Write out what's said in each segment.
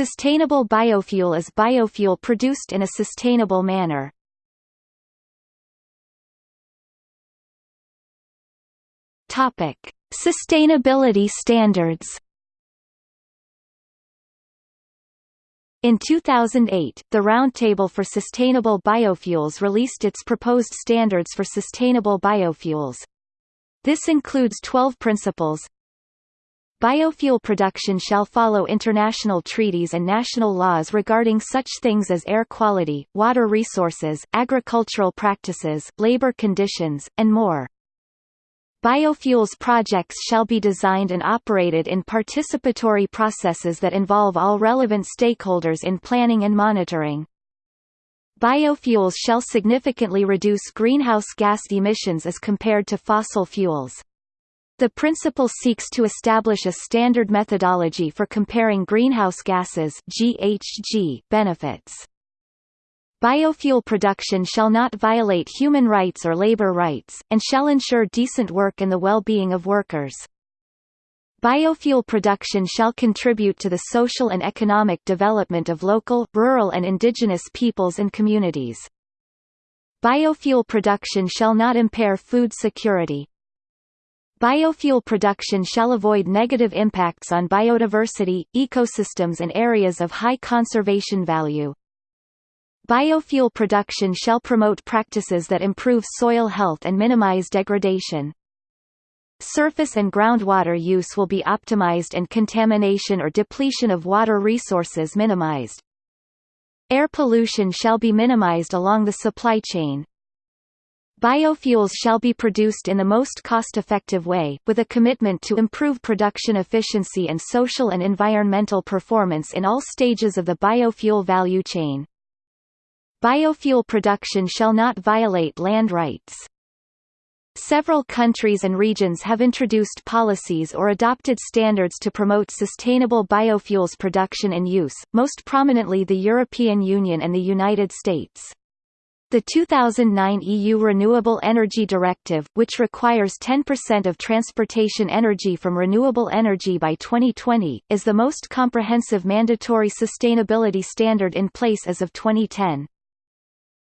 Sustainable biofuel is biofuel produced in a sustainable manner. Topic: Sustainability standards. In 2008, the Roundtable for Sustainable Biofuels released its proposed standards for sustainable biofuels. This includes 12 principles, Biofuel production shall follow international treaties and national laws regarding such things as air quality, water resources, agricultural practices, labor conditions, and more. Biofuels projects shall be designed and operated in participatory processes that involve all relevant stakeholders in planning and monitoring. Biofuels shall significantly reduce greenhouse gas emissions as compared to fossil fuels. The principle seeks to establish a standard methodology for comparing greenhouse gases GHG benefits. Biofuel production shall not violate human rights or labor rights, and shall ensure decent work and the well-being of workers. Biofuel production shall contribute to the social and economic development of local, rural and indigenous peoples and communities. Biofuel production shall not impair food security, Biofuel production shall avoid negative impacts on biodiversity, ecosystems and areas of high conservation value. Biofuel production shall promote practices that improve soil health and minimize degradation. Surface and groundwater use will be optimized and contamination or depletion of water resources minimized. Air pollution shall be minimized along the supply chain, Biofuels shall be produced in the most cost-effective way, with a commitment to improve production efficiency and social and environmental performance in all stages of the biofuel value chain. Biofuel production shall not violate land rights. Several countries and regions have introduced policies or adopted standards to promote sustainable biofuels production and use, most prominently the European Union and the United States. The 2009 EU Renewable Energy Directive, which requires 10% of transportation energy from renewable energy by 2020, is the most comprehensive mandatory sustainability standard in place as of 2010.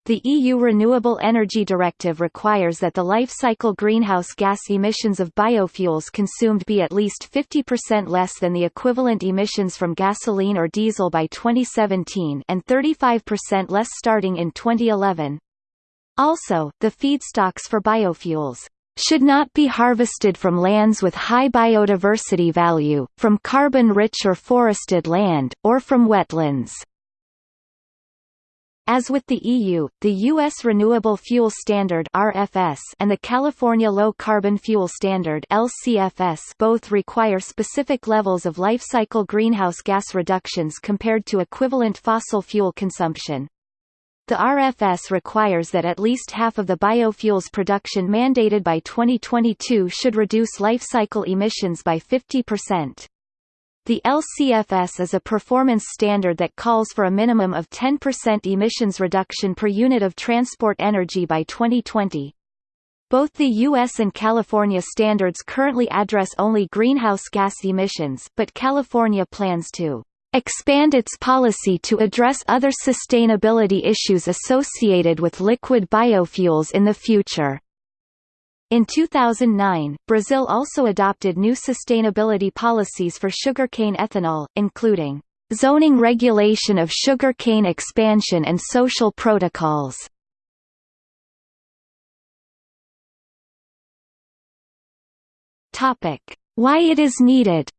The EU Renewable Energy Directive requires that the life cycle greenhouse gas emissions of biofuels consumed be at least 50% less than the equivalent emissions from gasoline or diesel by 2017 and 35% less starting in 2011. Also, the feedstocks for biofuels should not be harvested from lands with high biodiversity value, from carbon-rich or forested land, or from wetlands. As with the EU, the U.S. Renewable Fuel Standard (RFS) and the California Low Carbon Fuel Standard (LCFS) both require specific levels of life cycle greenhouse gas reductions compared to equivalent fossil fuel consumption. The RFS requires that at least half of the biofuels production mandated by 2022 should reduce life cycle emissions by 50%. The LCFS is a performance standard that calls for a minimum of 10% emissions reduction per unit of transport energy by 2020. Both the U.S. and California standards currently address only greenhouse gas emissions, but California plans to expand its policy to address other sustainability issues associated with liquid biofuels in the future. In 2009, Brazil also adopted new sustainability policies for sugarcane ethanol, including zoning regulation of sugarcane expansion and social protocols. Topic: Why it is needed.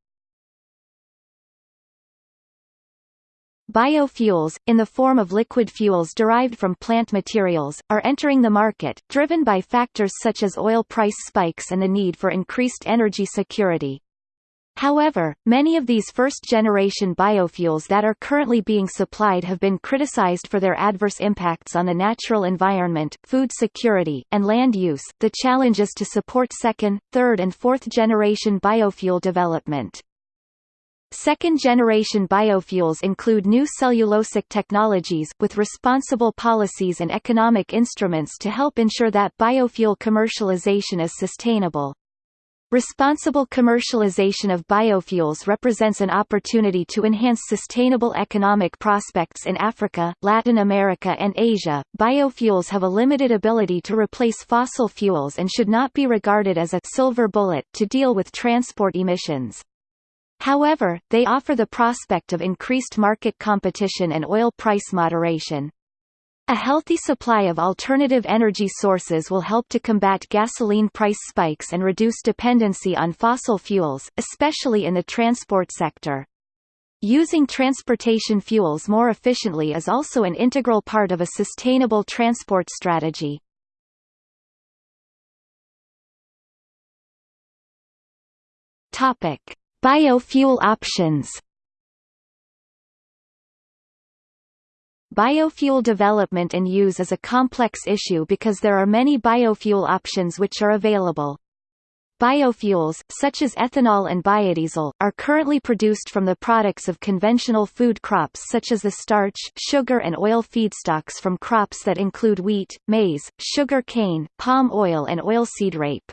Biofuels, in the form of liquid fuels derived from plant materials, are entering the market, driven by factors such as oil price spikes and the need for increased energy security. However, many of these first-generation biofuels that are currently being supplied have been criticized for their adverse impacts on the natural environment, food security, and land use. The challenge is to support second, third and fourth-generation biofuel development. Second-generation biofuels include new cellulosic technologies, with responsible policies and economic instruments to help ensure that biofuel commercialization is sustainable. Responsible commercialization of biofuels represents an opportunity to enhance sustainable economic prospects in Africa, Latin America, and Asia. Biofuels have a limited ability to replace fossil fuels and should not be regarded as a silver bullet to deal with transport emissions. However, they offer the prospect of increased market competition and oil price moderation. A healthy supply of alternative energy sources will help to combat gasoline price spikes and reduce dependency on fossil fuels, especially in the transport sector. Using transportation fuels more efficiently is also an integral part of a sustainable transport strategy. Biofuel options. Biofuel development and use is a complex issue because there are many biofuel options which are available. Biofuels, such as ethanol and biodiesel, are currently produced from the products of conventional food crops such as the starch, sugar and oil feedstocks from crops that include wheat, maize, sugar cane, palm oil and oilseed rape.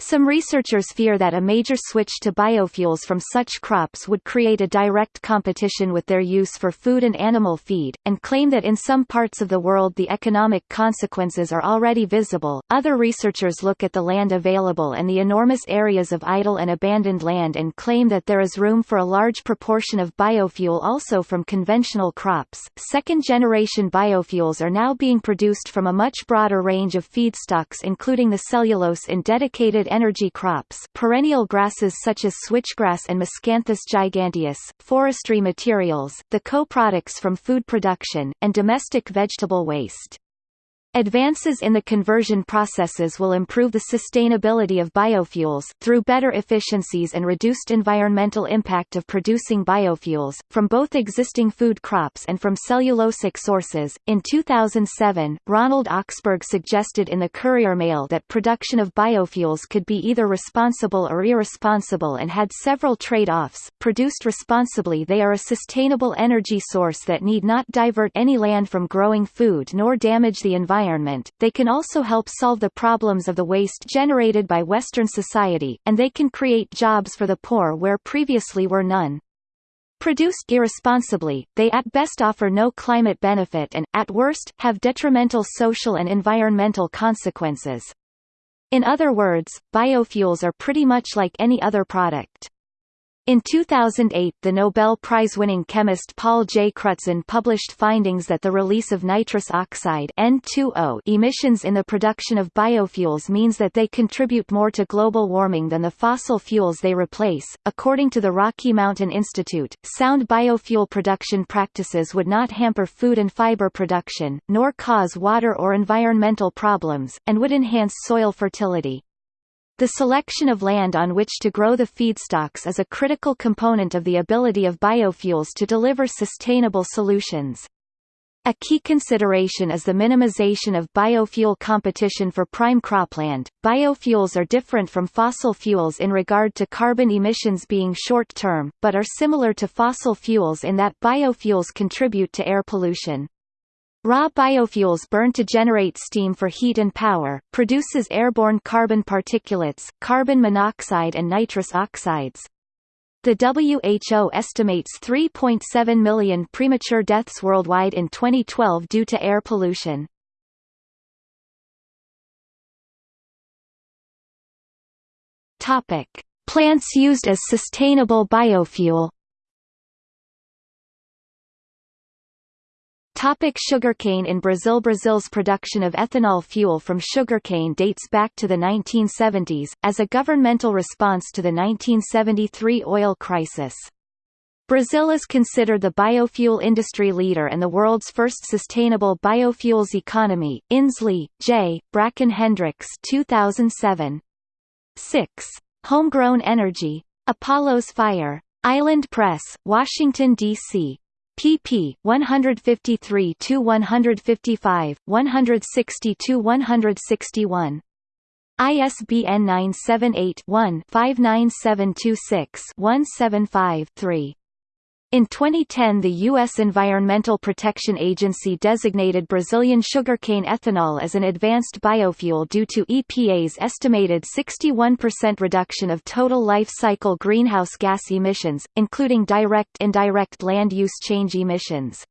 Some researchers fear that a major switch to biofuels from such crops would create a direct competition with their use for food and animal feed, and claim that in some parts of the world the economic consequences are already visible. Other researchers look at the land available and the enormous areas of idle and abandoned land and claim that there is room for a large proportion of biofuel also from conventional crops. Second generation biofuels are now being produced from a much broader range of feedstocks including the cellulose in dedicated energy crops perennial grasses such as switchgrass and Miscanthus giganteus, forestry materials, the co-products from food production, and domestic vegetable waste. Advances in the conversion processes will improve the sustainability of biofuels, through better efficiencies and reduced environmental impact of producing biofuels, from both existing food crops and from cellulosic sources. In 2007, Ronald Oxburgh suggested in the Courier Mail that production of biofuels could be either responsible or irresponsible and had several trade-offs. Produced responsibly they are a sustainable energy source that need not divert any land from growing food nor damage the environment environment, they can also help solve the problems of the waste generated by Western society, and they can create jobs for the poor where previously were none. Produced irresponsibly, they at best offer no climate benefit and, at worst, have detrimental social and environmental consequences. In other words, biofuels are pretty much like any other product. In 2008 the Nobel Prize-winning chemist Paul J. Crutzen published findings that the release of nitrous oxide N2O emissions in the production of biofuels means that they contribute more to global warming than the fossil fuels they replace. According to the Rocky Mountain Institute, sound biofuel production practices would not hamper food and fiber production, nor cause water or environmental problems, and would enhance soil fertility. The selection of land on which to grow the feedstocks is a critical component of the ability of biofuels to deliver sustainable solutions. A key consideration is the minimization of biofuel competition for prime cropland. Biofuels are different from fossil fuels in regard to carbon emissions being short-term, but are similar to fossil fuels in that biofuels contribute to air pollution. Raw biofuels burned to generate steam for heat and power, produces airborne carbon particulates, carbon monoxide and nitrous oxides. The WHO estimates 3.7 million premature deaths worldwide in 2012 due to air pollution. Plants used as sustainable biofuel Topic sugarcane In Brazil Brazil's production of ethanol fuel from sugarcane dates back to the 1970s, as a governmental response to the 1973 oil crisis. Brazil is considered the biofuel industry leader and the world's first sustainable biofuels economy. Inslee, J. Bracken Hendricks 2007. 6. Homegrown Energy. Apollo's Fire. Island Press, Washington, D.C pp. 153 to 155, 160 to 161. ISBN 978 one 59726 175 3 In 2010 the U.S. Environmental Protection Agency designated Brazilian sugarcane ethanol as an advanced biofuel due to EPA's estimated 61% reduction of total life cycle greenhouse gas emissions, including direct-indirect land use change emissions.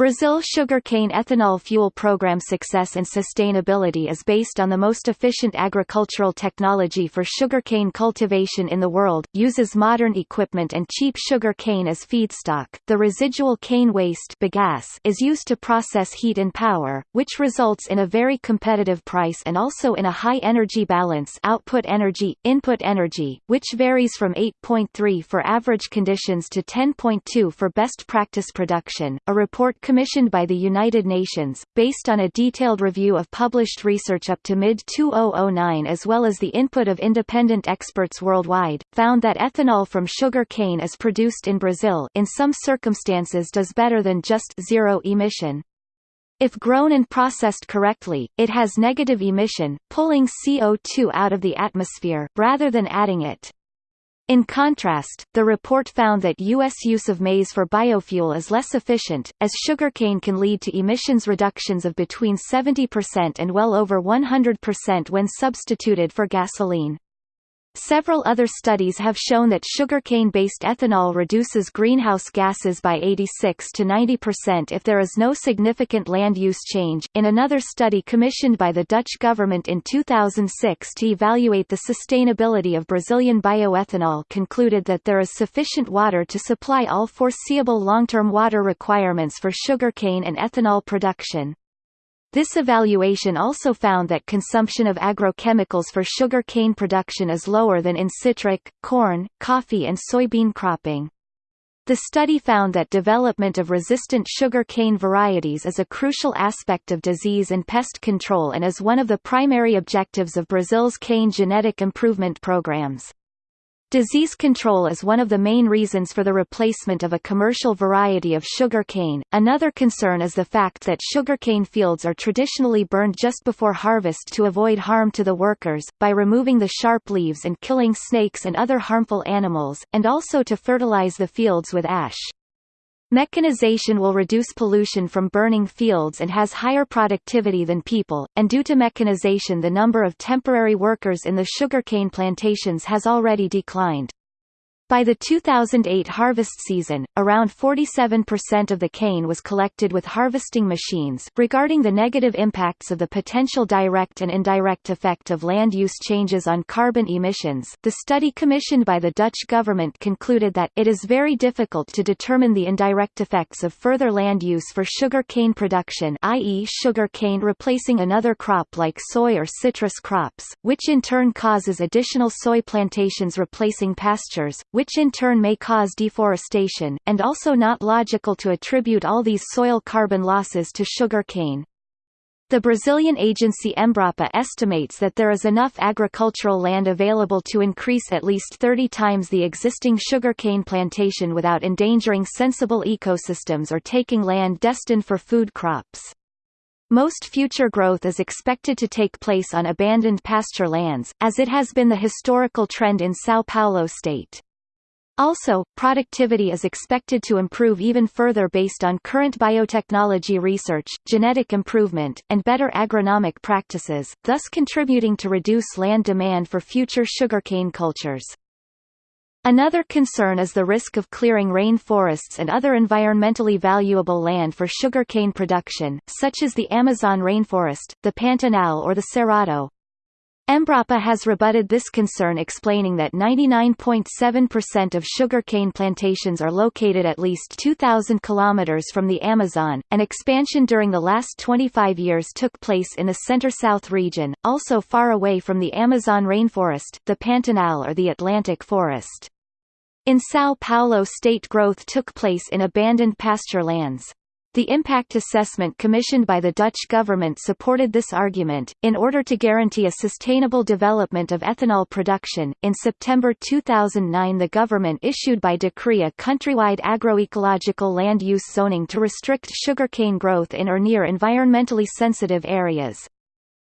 Brazil sugarcane ethanol fuel program success and sustainability is based on the most efficient agricultural technology for sugarcane cultivation in the world, uses modern equipment and cheap sugar cane as feedstock. The residual cane waste bagasse is used to process heat and power, which results in a very competitive price and also in a high energy balance output energy, input energy, which varies from 8.3 for average conditions to 10.2 for best practice production. A report commissioned by the United Nations, based on a detailed review of published research up to mid-2009 as well as the input of independent experts worldwide, found that ethanol from sugar cane is produced in Brazil in some circumstances does better than just zero emission. If grown and processed correctly, it has negative emission, pulling CO2 out of the atmosphere, rather than adding it. In contrast, the report found that U.S. use of maize for biofuel is less efficient, as sugarcane can lead to emissions reductions of between 70% and well over 100% when substituted for gasoline. Several other studies have shown that sugarcane-based ethanol reduces greenhouse gases by 86 to 90% if there is no significant land use change. In another study commissioned by the Dutch government in 2006 to evaluate the sustainability of Brazilian bioethanol concluded that there is sufficient water to supply all foreseeable long-term water requirements for sugarcane and ethanol production. This evaluation also found that consumption of agrochemicals for sugar cane production is lower than in citric, corn, coffee and soybean cropping. The study found that development of resistant sugar cane varieties is a crucial aspect of disease and pest control and is one of the primary objectives of Brazil's cane genetic improvement programs. Disease control is one of the main reasons for the replacement of a commercial variety of sugar cane. Another concern is the fact that sugarcane fields are traditionally burned just before harvest to avoid harm to the workers, by removing the sharp leaves and killing snakes and other harmful animals, and also to fertilize the fields with ash. Mechanization will reduce pollution from burning fields and has higher productivity than people, and due to mechanization the number of temporary workers in the sugarcane plantations has already declined. By the 2008 harvest season, around 47% of the cane was collected with harvesting machines. Regarding the negative impacts of the potential direct and indirect effect of land use changes on carbon emissions, the study commissioned by the Dutch government concluded that it is very difficult to determine the indirect effects of further land use for sugar cane production, i.e., sugar cane replacing another crop like soy or citrus crops, which in turn causes additional soy plantations replacing pastures which in turn may cause deforestation, and also not logical to attribute all these soil carbon losses to sugar cane. The Brazilian agency Embrapa estimates that there is enough agricultural land available to increase at least 30 times the existing sugarcane plantation without endangering sensible ecosystems or taking land destined for food crops. Most future growth is expected to take place on abandoned pasture lands, as it has been the historical trend in São Paulo state. Also, productivity is expected to improve even further based on current biotechnology research, genetic improvement, and better agronomic practices, thus contributing to reduce land demand for future sugarcane cultures. Another concern is the risk of clearing rain forests and other environmentally valuable land for sugarcane production, such as the Amazon rainforest, the Pantanal or the Cerrado, Embrapa has rebutted this concern explaining that 99.7% of sugarcane plantations are located at least 2,000 kilometers from the Amazon. An expansion during the last 25 years took place in the center-south region, also far away from the Amazon rainforest, the Pantanal or the Atlantic forest. In São Paulo state growth took place in abandoned pasture lands. The impact assessment commissioned by the Dutch government supported this argument. In order to guarantee a sustainable development of ethanol production, in September 2009 the government issued by decree a countrywide agroecological land use zoning to restrict sugarcane growth in or near environmentally sensitive areas.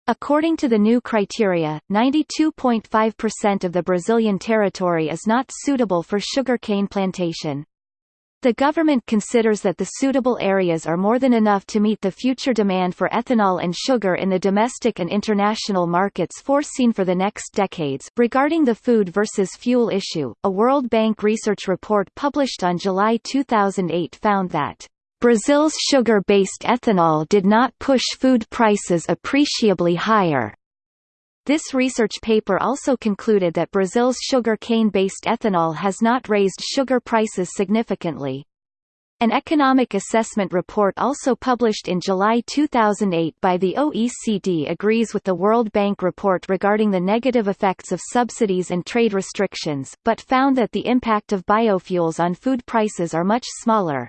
According to the new criteria, 92.5% of the Brazilian territory is not suitable for sugarcane plantation. The government considers that the suitable areas are more than enough to meet the future demand for ethanol and sugar in the domestic and international markets foreseen for the next decades. Regarding the food versus fuel issue, a World Bank research report published on July 2008 found that Brazil's sugar-based ethanol did not push food prices appreciably higher. This research paper also concluded that Brazil's sugar cane-based ethanol has not raised sugar prices significantly. An economic assessment report also published in July 2008 by the OECD agrees with the World Bank report regarding the negative effects of subsidies and trade restrictions, but found that the impact of biofuels on food prices are much smaller.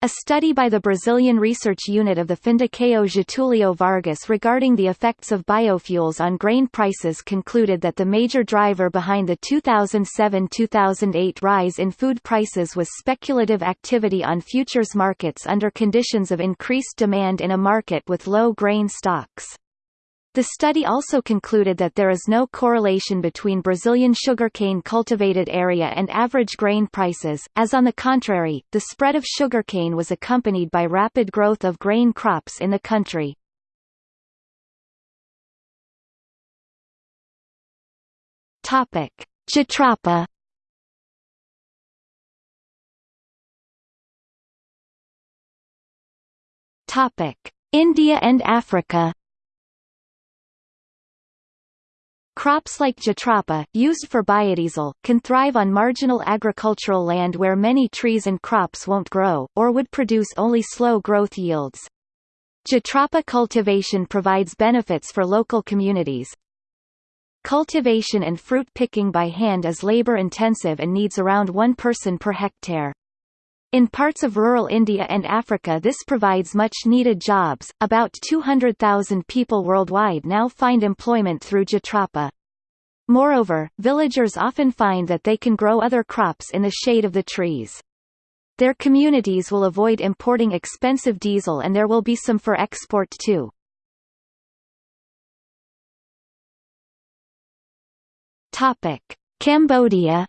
A study by the Brazilian research unit of the Fundação Getúlio Vargas regarding the effects of biofuels on grain prices concluded that the major driver behind the 2007-2008 rise in food prices was speculative activity on futures markets under conditions of increased demand in a market with low grain stocks. The study also concluded that there is no correlation between Brazilian sugarcane cultivated area and average grain prices, as on the contrary, the spread of sugarcane was accompanied by rapid growth of grain crops in the country. Topic: India and Africa Crops like jatropha, used for biodiesel, can thrive on marginal agricultural land where many trees and crops won't grow, or would produce only slow growth yields. Jatropha cultivation provides benefits for local communities. Cultivation and fruit picking by hand is labor-intensive and needs around one person per hectare. In parts of rural India and Africa this provides much-needed jobs. About 200,000 people worldwide now find employment through Jatropha. Moreover, villagers often find that they can grow other crops in the shade of the trees. Their communities will avoid importing expensive diesel and there will be some for export too. Cambodia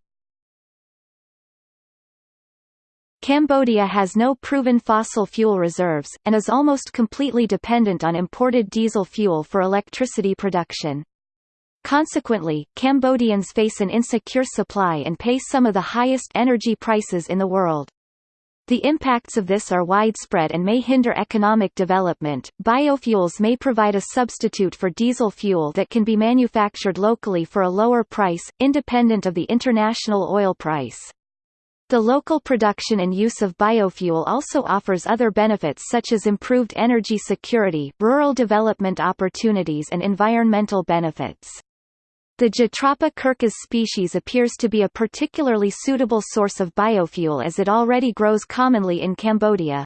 Cambodia has no proven fossil fuel reserves, and is almost completely dependent on imported diesel fuel for electricity production. Consequently, Cambodians face an insecure supply and pay some of the highest energy prices in the world. The impacts of this are widespread and may hinder economic development. Biofuels may provide a substitute for diesel fuel that can be manufactured locally for a lower price, independent of the international oil price. The local production and use of biofuel also offers other benefits such as improved energy security, rural development opportunities and environmental benefits. The Jatropha curcas species appears to be a particularly suitable source of biofuel as it already grows commonly in Cambodia.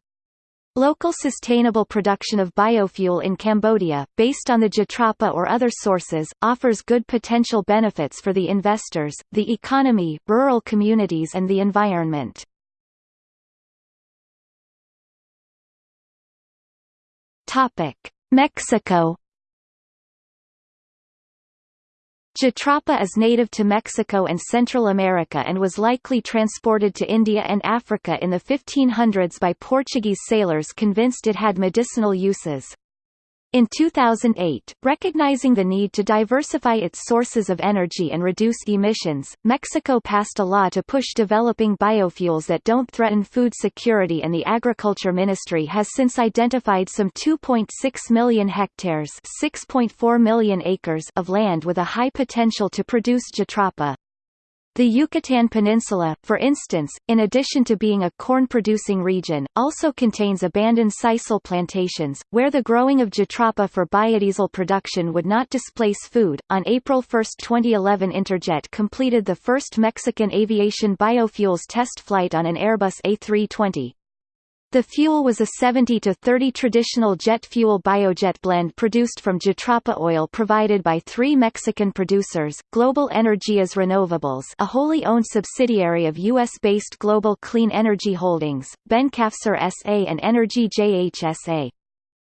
Local sustainable production of biofuel in Cambodia, based on the Jatropha or other sources, offers good potential benefits for the investors, the economy, rural communities and the environment. Mexico Jatropha is native to Mexico and Central America and was likely transported to India and Africa in the 1500s by Portuguese sailors convinced it had medicinal uses. In 2008, recognizing the need to diversify its sources of energy and reduce emissions, Mexico passed a law to push developing biofuels that don't threaten food security and the Agriculture Ministry has since identified some 2.6 million hectares 6.4 million acres of land with a high potential to produce jatropha. The Yucatan Peninsula, for instance, in addition to being a corn-producing region, also contains abandoned sisal plantations, where the growing of jatropha for biodiesel production would not displace food. On April 1, 2011 Interjet completed the first Mexican aviation biofuels test flight on an Airbus A320. The fuel was a 70 to 30 traditional jet fuel biojet blend produced from jatropha oil provided by three Mexican producers, Global Energias Renovables a wholly owned subsidiary of U.S.-based Global Clean Energy Holdings, Bencafcer S.A. and Energy JHSA.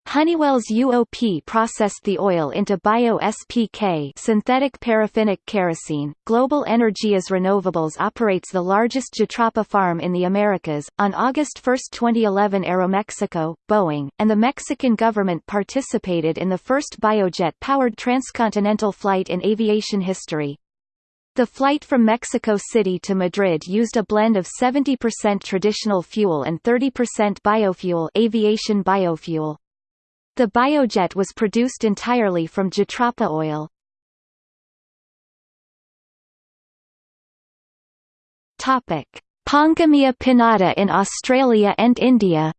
Honeywell's UOP processed the oil into bio-SPK synthetic paraffinic kerosene. Global Energias Renovables operates the largest Jatropha farm in the Americas. On August 1, 2011 Aeromexico, Boeing, and the Mexican government participated in the first biojet-powered transcontinental flight in aviation history. The flight from Mexico City to Madrid used a blend of 70% traditional fuel and 30% biofuel aviation biofuel. The biojet was produced entirely from jatropha oil. Pongamia pinnata in Australia and India.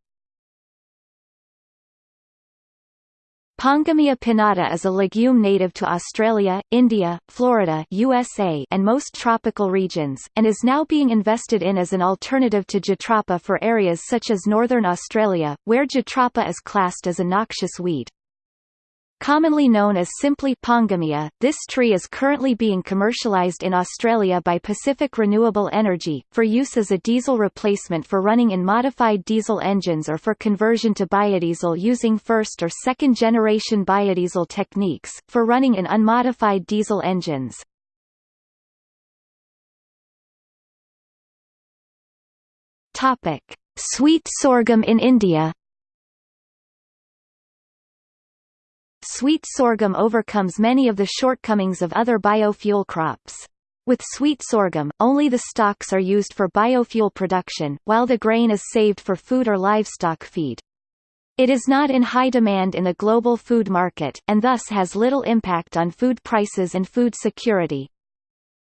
Pongamia pinnata is a legume native to Australia, India, Florida USA and most tropical regions, and is now being invested in as an alternative to jatropha for areas such as northern Australia, where jatropha is classed as a noxious weed. Commonly known as simply Pongamia, this tree is currently being commercialized in Australia by Pacific Renewable Energy, for use as a diesel replacement for running in modified diesel engines or for conversion to biodiesel using first or second generation biodiesel techniques, for running in unmodified diesel engines. Sweet sorghum in India Sweet sorghum overcomes many of the shortcomings of other biofuel crops. With sweet sorghum, only the stalks are used for biofuel production, while the grain is saved for food or livestock feed. It is not in high demand in the global food market, and thus has little impact on food prices and food security.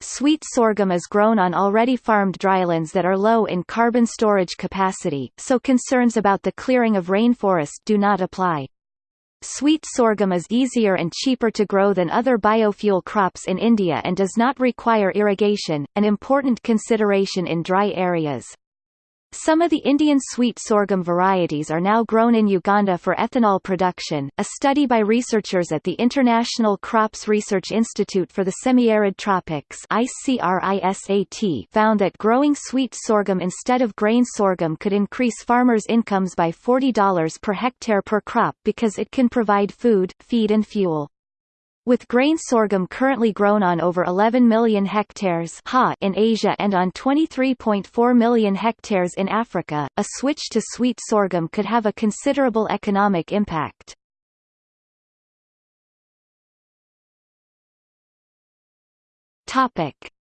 Sweet sorghum is grown on already farmed drylands that are low in carbon storage capacity, so concerns about the clearing of rainforest do not apply. Sweet sorghum is easier and cheaper to grow than other biofuel crops in India and does not require irrigation, an important consideration in dry areas. Some of the Indian sweet sorghum varieties are now grown in Uganda for ethanol production. A study by researchers at the International Crops Research Institute for the Semi-Arid Tropics (ICRISAT) found that growing sweet sorghum instead of grain sorghum could increase farmers' incomes by $40 per hectare per crop because it can provide food, feed and fuel. With grain sorghum currently grown on over 11 million hectares in Asia and on 23.4 million hectares in Africa, a switch to sweet sorghum could have a considerable economic impact.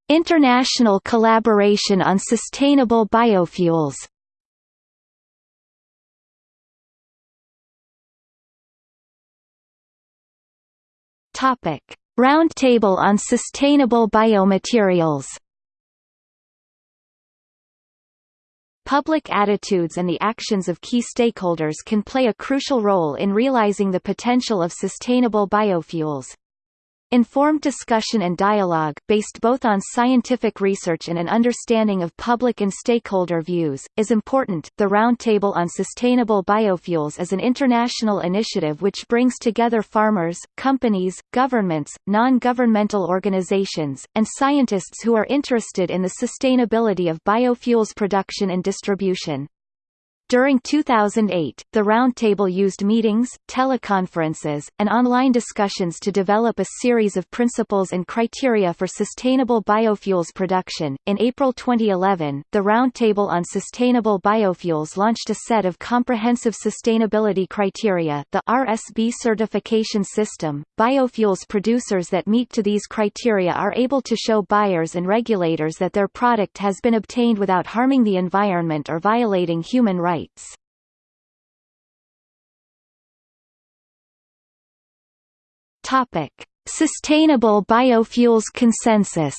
International collaboration on sustainable biofuels Topic: Roundtable on Sustainable Biomaterials. Public attitudes and the actions of key stakeholders can play a crucial role in realizing the potential of sustainable biofuels. Informed discussion and dialogue, based both on scientific research and an understanding of public and stakeholder views, is important. The Roundtable on Sustainable Biofuels is an international initiative which brings together farmers, companies, governments, non-governmental organizations, and scientists who are interested in the sustainability of biofuels production and distribution. During 2008, the Roundtable used meetings, teleconferences, and online discussions to develop a series of principles and criteria for sustainable biofuels production. In April 2011, the Roundtable on Sustainable Biofuels launched a set of comprehensive sustainability criteria, the RSB certification system. Biofuels producers that meet to these criteria are able to show buyers and regulators that their product has been obtained without harming the environment or violating human rights rights. Topic: Sustainable Biofuels Consensus.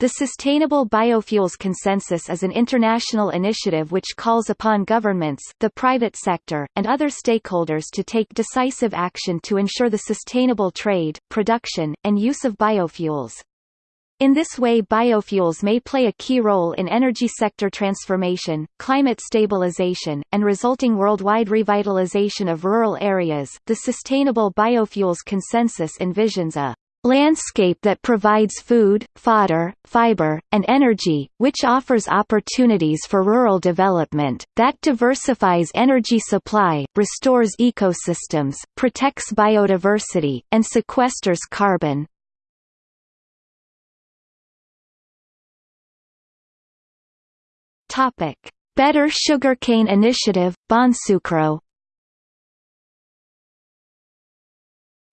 The Sustainable Biofuels Consensus is an international initiative which calls upon governments, the private sector, and other stakeholders to take decisive action to ensure the sustainable trade, production, and use of biofuels. In this way biofuels may play a key role in energy sector transformation, climate stabilization, and resulting worldwide revitalization of rural areas. The Sustainable Biofuels Consensus envisions a landscape that provides food, fodder, fiber, and energy, which offers opportunities for rural development, that diversifies energy supply, restores ecosystems, protects biodiversity, and sequesters carbon. Better Sugarcane Initiative, Bonsucro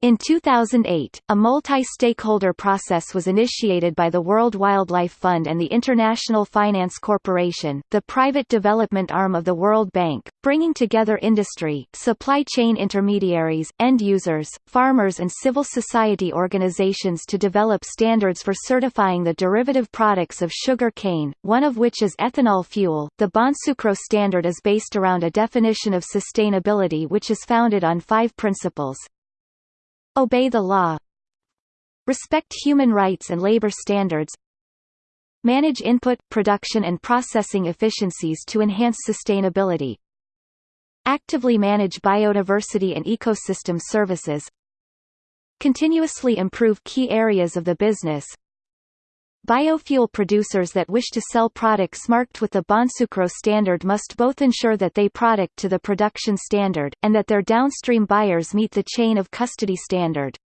In 2008, a multi-stakeholder process was initiated by the World Wildlife Fund and the International Finance Corporation, the private development arm of the World Bank, bringing together industry, supply chain intermediaries, end users, farmers and civil society organizations to develop standards for certifying the derivative products of sugar cane, one of which is ethanol fuel. The Bonsucro standard is based around a definition of sustainability which is founded on five principles, Obey the law. Respect human rights and labor standards. Manage input, production and processing efficiencies to enhance sustainability Actively manage biodiversity and ecosystem services Continuously improve key areas of the business Biofuel producers that wish to sell products marked with the Bonsucro standard must both ensure that they product to the production standard, and that their downstream buyers meet the chain of custody standard.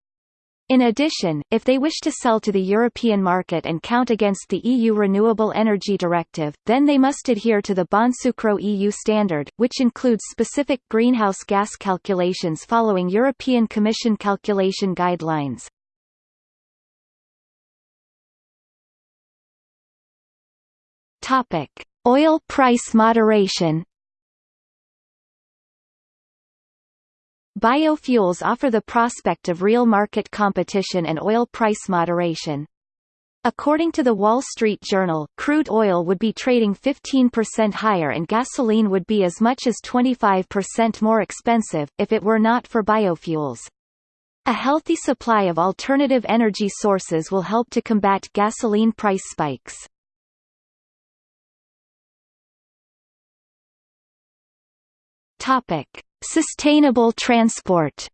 In addition, if they wish to sell to the European market and count against the EU Renewable Energy Directive, then they must adhere to the Bonsucro EU standard, which includes specific greenhouse gas calculations following European Commission calculation guidelines. Topic: Oil price moderation. Biofuels offer the prospect of real market competition and oil price moderation. According to the Wall Street Journal, crude oil would be trading 15% higher and gasoline would be as much as 25% more expensive, if it were not for biofuels. A healthy supply of alternative energy sources will help to combat gasoline price spikes. Topic: Sustainable transport.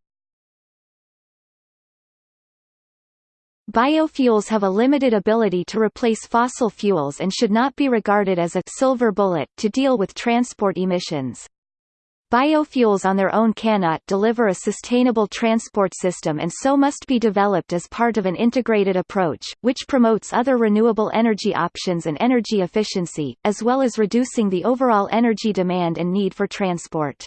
Biofuels have a limited ability to replace fossil fuels and should not be regarded as a silver bullet to deal with transport emissions. Biofuels on their own cannot deliver a sustainable transport system and so must be developed as part of an integrated approach, which promotes other renewable energy options and energy efficiency, as well as reducing the overall energy demand and need for transport.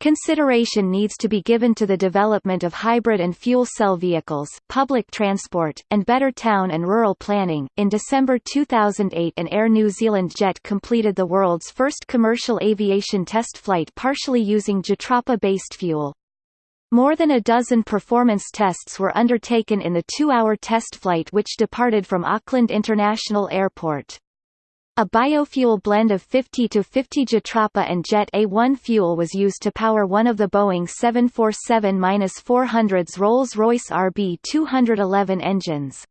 Consideration needs to be given to the development of hybrid and fuel cell vehicles, public transport, and better town and rural planning. In December 2008, an Air New Zealand jet completed the world's first commercial aviation test flight partially using Jatropha-based fuel. More than a dozen performance tests were undertaken in the two-hour test flight which departed from Auckland International Airport. A biofuel blend of 50 to 50 Jatropha and Jet A1 fuel was used to power one of the Boeing 747-400's Rolls-Royce RB211 engines.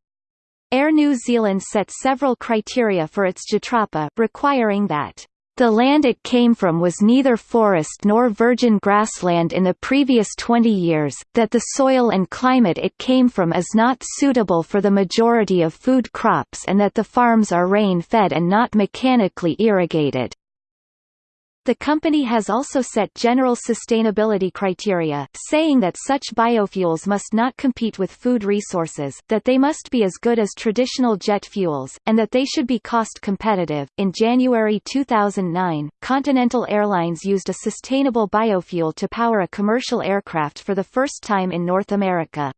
Air New Zealand set several criteria for its Jatropha, requiring that the land it came from was neither forest nor virgin grassland in the previous 20 years, that the soil and climate it came from is not suitable for the majority of food crops and that the farms are rain-fed and not mechanically irrigated. The company has also set general sustainability criteria, saying that such biofuels must not compete with food resources, that they must be as good as traditional jet fuels, and that they should be cost competitive. In January 2009, Continental Airlines used a sustainable biofuel to power a commercial aircraft for the first time in North America.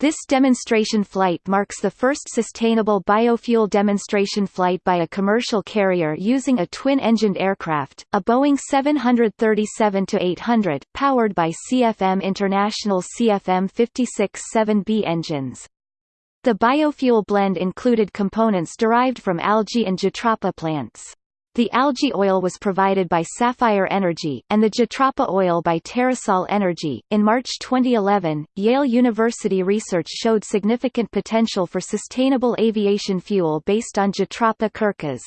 This demonstration flight marks the first sustainable biofuel demonstration flight by a commercial carrier using a twin-engined aircraft, a Boeing 737-800, powered by CFM International CFM56-7B engines. The biofuel blend included components derived from algae and jatropha plants. The algae oil was provided by Sapphire Energy, and the Jatropha oil by Terrasol Energy. In March 2011, Yale University research showed significant potential for sustainable aviation fuel based on Jatropha curcas.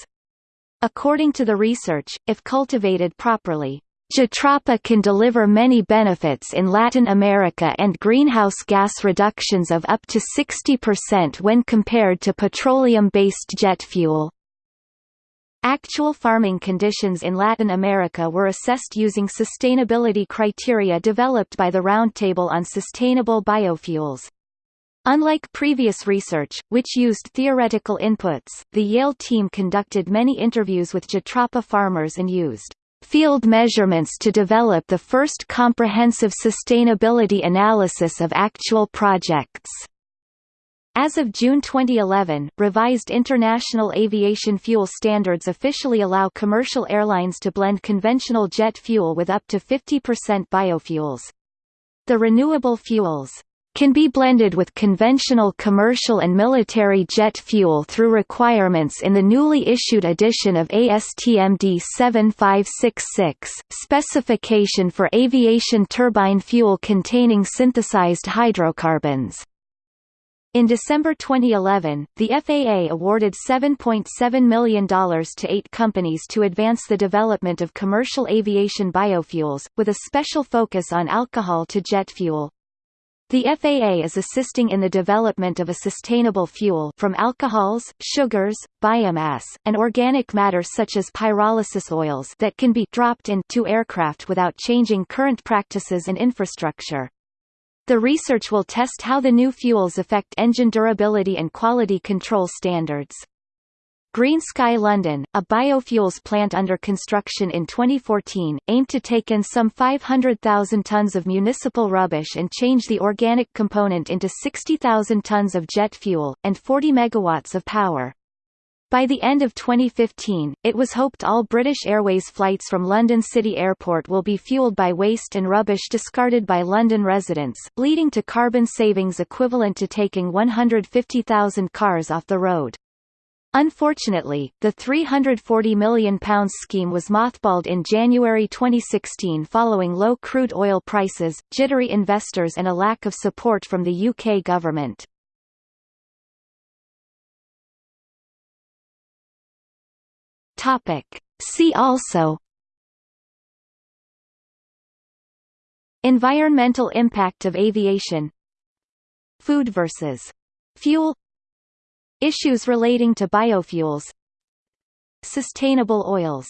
According to the research, if cultivated properly, Jatropha can deliver many benefits in Latin America and greenhouse gas reductions of up to 60% when compared to petroleum-based jet fuel. Actual farming conditions in Latin America were assessed using sustainability criteria developed by the Roundtable on Sustainable Biofuels. Unlike previous research, which used theoretical inputs, the Yale team conducted many interviews with Jatropha farmers and used field measurements to develop the first comprehensive sustainability analysis of actual projects. As of June 2011, revised International Aviation Fuel Standards officially allow commercial airlines to blend conventional jet fuel with up to 50% biofuels. The renewable fuels can be blended with conventional commercial and military jet fuel through requirements in the newly issued edition of ASTM D7566, specification for aviation turbine fuel containing synthesized hydrocarbons. In December 2011, the FAA awarded $7.7 million to eight companies to advance the development of commercial aviation biofuels, with a special focus on alcohol-to-jet fuel. The FAA is assisting in the development of a sustainable fuel from alcohols, sugars, biomass, and organic matter such as pyrolysis oils that can be dropped into aircraft without changing current practices and infrastructure. The research will test how the new fuels affect engine durability and quality control standards. Green Sky London, a biofuels plant under construction in 2014, aimed to take in some 500,000 tons of municipal rubbish and change the organic component into 60,000 tons of jet fuel, and 40 megawatts of power. By the end of 2015, it was hoped all British Airways flights from London City Airport will be fueled by waste and rubbish discarded by London residents, leading to carbon savings equivalent to taking 150,000 cars off the road. Unfortunately, the £340 million scheme was mothballed in January 2016 following low crude oil prices, jittery investors and a lack of support from the UK government. See also Environmental impact of aviation Food versus fuel Issues relating to biofuels Sustainable oils